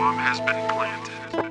bomb has been planted.